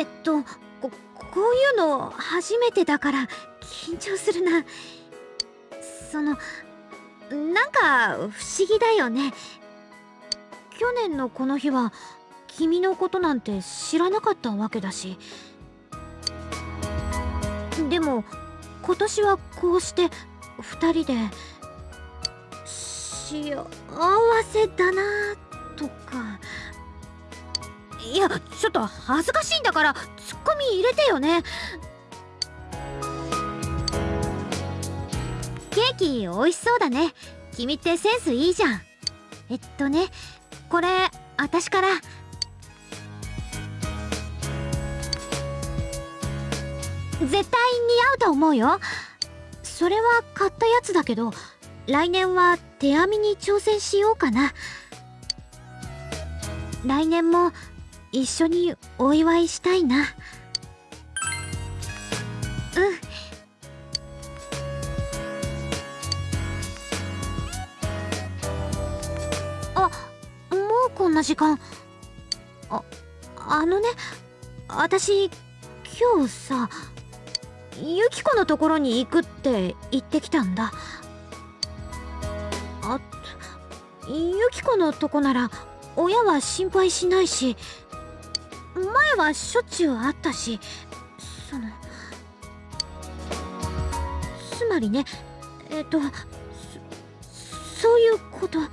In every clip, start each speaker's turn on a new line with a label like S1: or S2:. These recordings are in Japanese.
S1: えっとここういうの初めてだから緊張するな。そのなんか不思議だよね。去年のこの日は君のことなんて知らなかったわけだし。でも今年はこうして2人で幸せだなとか。いやちょっと恥ずかしいんだからツッコミ入れてよね。ケーキ美味しそうだね。君ってセンスいいじゃん。えっとねこれ私から。絶対似合うと思うよ。それは買ったやつだけど来年は手編みに挑戦しようかな。来年も一緒にお祝いしたいな。うん。あもうこんな時間。ああのね私今日さユキコのところに行くって言ってきたんだ。あユキコのとこなら親は心配しないしはしょっちゅうあったしそのつまりねえっとそそういうことな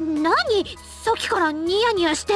S1: 何？さっきからニヤニヤして。